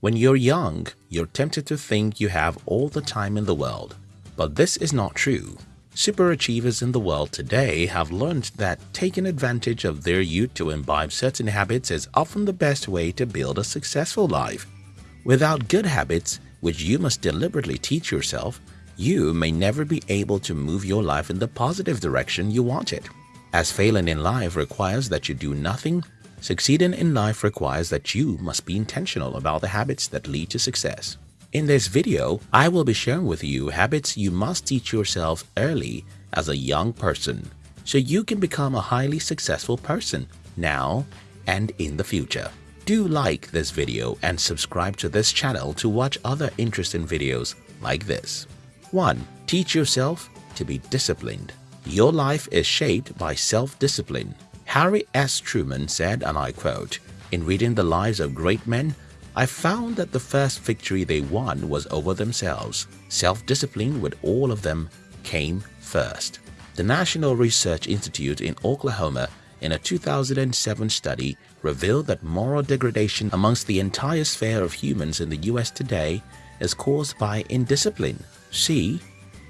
When you're young, you're tempted to think you have all the time in the world. But this is not true. Superachievers in the world today have learned that taking advantage of their youth to imbibe certain habits is often the best way to build a successful life. Without good habits, which you must deliberately teach yourself, you may never be able to move your life in the positive direction you want it. As failing in life requires that you do nothing, succeeding in life requires that you must be intentional about the habits that lead to success. In this video, I will be sharing with you habits you must teach yourself early as a young person so you can become a highly successful person now and in the future. Do like this video and subscribe to this channel to watch other interesting videos like this. 1. Teach yourself to be disciplined. Your life is shaped by self-discipline. Harry S. Truman said, and I quote, In reading the lives of great men, I found that the first victory they won was over themselves. Self-discipline with all of them came first. The National Research Institute in Oklahoma in a 2007 study revealed that moral degradation amongst the entire sphere of humans in the US today is caused by indiscipline. See,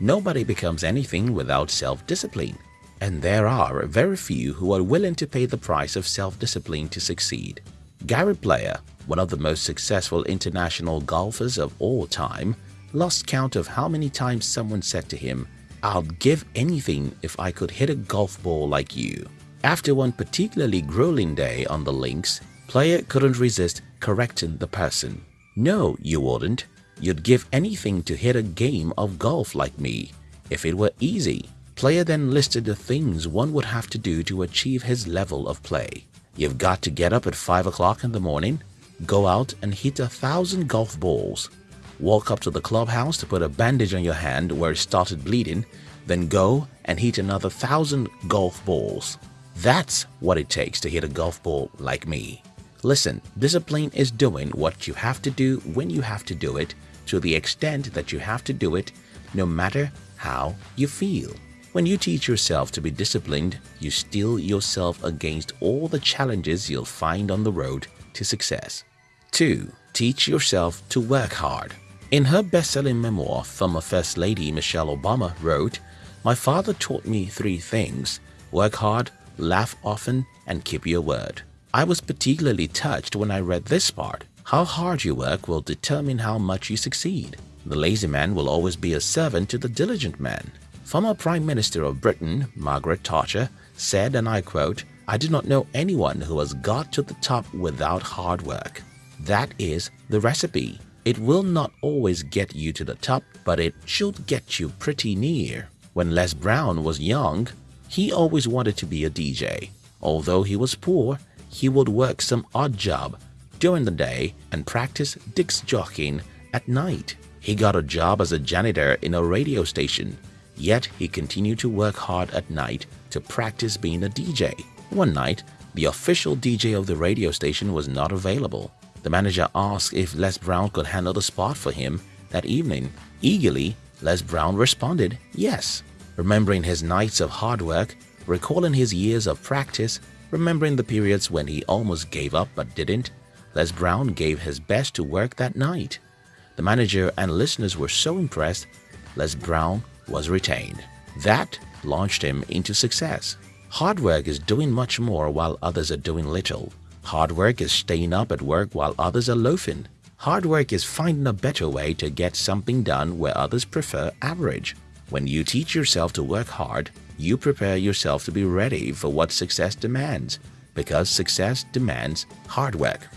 nobody becomes anything without self-discipline. And there are very few who are willing to pay the price of self-discipline to succeed. Gary Player, one of the most successful international golfers of all time, lost count of how many times someone said to him, I'd give anything if I could hit a golf ball like you. After one particularly grueling day on the links, Player couldn't resist correcting the person. No, you wouldn't. You'd give anything to hit a game of golf like me. If it were easy, Player then listed the things one would have to do to achieve his level of play. You've got to get up at 5 o'clock in the morning, go out and hit a thousand golf balls, walk up to the clubhouse to put a bandage on your hand where it started bleeding, then go and hit another thousand golf balls. That's what it takes to hit a golf ball like me. Listen, discipline is doing what you have to do when you have to do it to the extent that you have to do it no matter how you feel. When you teach yourself to be disciplined, you steel yourself against all the challenges you'll find on the road to success. 2. Teach yourself to work hard. In her best-selling memoir, former First Lady Michelle Obama wrote, My father taught me three things, work hard, laugh often, and keep your word. I was particularly touched when I read this part. How hard you work will determine how much you succeed. The lazy man will always be a servant to the diligent man. Former Prime Minister of Britain, Margaret Thatcher, said, and I quote, I do not know anyone who has got to the top without hard work. That is the recipe. It will not always get you to the top, but it should get you pretty near. When Les Brown was young, he always wanted to be a DJ. Although he was poor, he would work some odd job during the day and practice disc jockeying at night. He got a job as a janitor in a radio station Yet he continued to work hard at night to practice being a DJ. One night, the official DJ of the radio station was not available. The manager asked if Les Brown could handle the spot for him that evening. Eagerly, Les Brown responded, yes. Remembering his nights of hard work, recalling his years of practice, remembering the periods when he almost gave up but didn't, Les Brown gave his best to work that night. The manager and listeners were so impressed, Les Brown was retained. That launched him into success. Hard work is doing much more while others are doing little. Hard work is staying up at work while others are loafing. Hard work is finding a better way to get something done where others prefer average. When you teach yourself to work hard, you prepare yourself to be ready for what success demands because success demands hard work.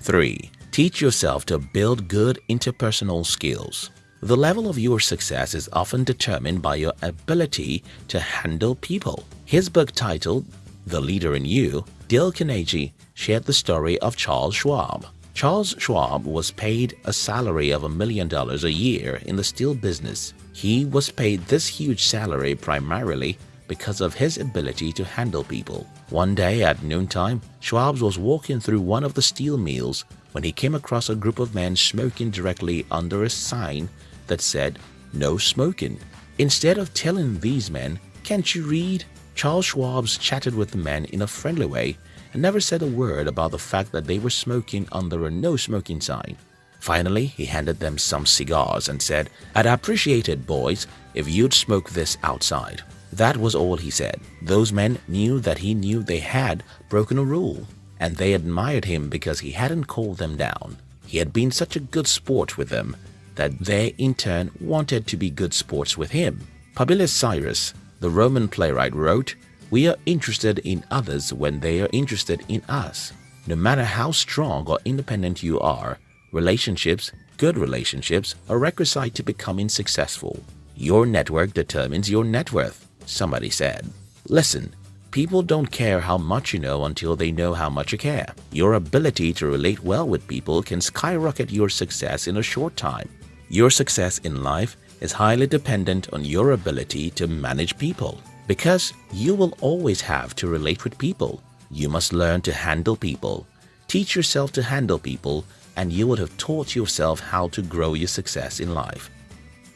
3. Teach yourself to build good interpersonal skills. The level of your success is often determined by your ability to handle people. His book titled The Leader in You, Dale Carnegie shared the story of Charles Schwab. Charles Schwab was paid a salary of a million dollars a year in the steel business. He was paid this huge salary primarily because of his ability to handle people. One day at noontime, Schwab was walking through one of the steel mills when he came across a group of men smoking directly under a sign that said, no smoking. Instead of telling these men, can't you read? Charles Schwab's chatted with the men in a friendly way and never said a word about the fact that they were smoking under a no smoking sign. Finally, he handed them some cigars and said, I'd appreciate it, boys, if you'd smoke this outside. That was all he said. Those men knew that he knew they had broken a rule, and they admired him because he hadn't called them down. He had been such a good sport with them that they in turn wanted to be good sports with him. Publius Syrus, the Roman playwright, wrote, We are interested in others when they are interested in us. No matter how strong or independent you are, Relationships, good relationships, are requisite to becoming successful. Your network determines your net worth, somebody said. Listen, people don't care how much you know until they know how much you care. Your ability to relate well with people can skyrocket your success in a short time. Your success in life is highly dependent on your ability to manage people. Because you will always have to relate with people, you must learn to handle people. Teach yourself to handle people and you would have taught yourself how to grow your success in life.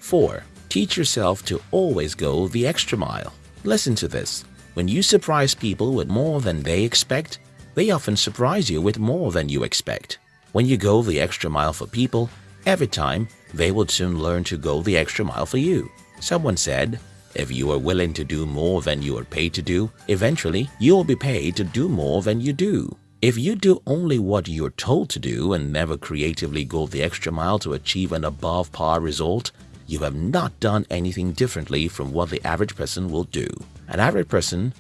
4. Teach yourself to always go the extra mile. Listen to this. When you surprise people with more than they expect, they often surprise you with more than you expect. When you go the extra mile for people, every time, they will soon learn to go the extra mile for you. Someone said, if you are willing to do more than you are paid to do, eventually you will be paid to do more than you do. If you do only what you're told to do and never creatively go the extra mile to achieve an above par result, you have not done anything differently from what the average person will do. An average person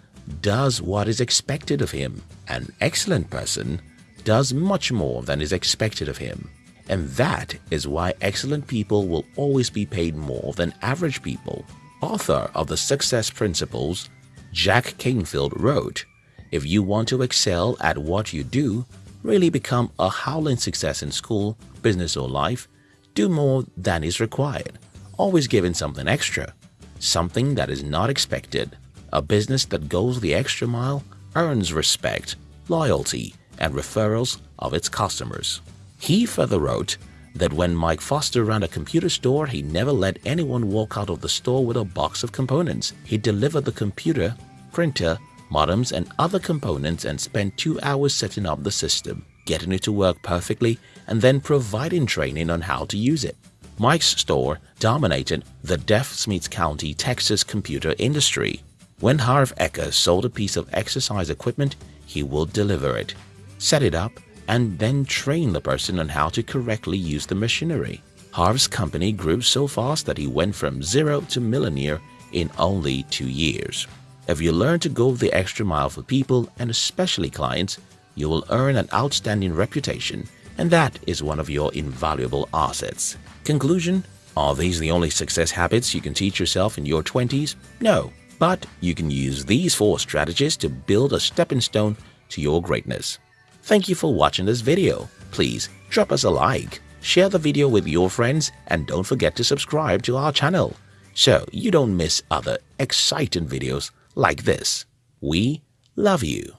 does what is expected of him. An excellent person does much more than is expected of him. And that is why excellent people will always be paid more than average people. Author of the Success Principles, Jack Canfield wrote, if you want to excel at what you do, really become a howling success in school, business or life, do more than is required. Always giving something extra, something that is not expected. A business that goes the extra mile earns respect, loyalty, and referrals of its customers. He further wrote that when Mike Foster ran a computer store, he never let anyone walk out of the store with a box of components. He delivered the computer, printer, modems and other components and spent two hours setting up the system, getting it to work perfectly, and then providing training on how to use it. Mike's store dominated the Deaf Smith County, Texas computer industry. When Harv Eker sold a piece of exercise equipment, he would deliver it, set it up, and then train the person on how to correctly use the machinery. Harv's company grew so fast that he went from zero to millionaire in only two years. If you learn to go the extra mile for people and especially clients, you will earn an outstanding reputation and that is one of your invaluable assets. Conclusion, are these the only success habits you can teach yourself in your 20s? No, but you can use these four strategies to build a stepping stone to your greatness. Thank you for watching this video. Please drop us a like, share the video with your friends and don't forget to subscribe to our channel so you don't miss other exciting videos like this. We love you.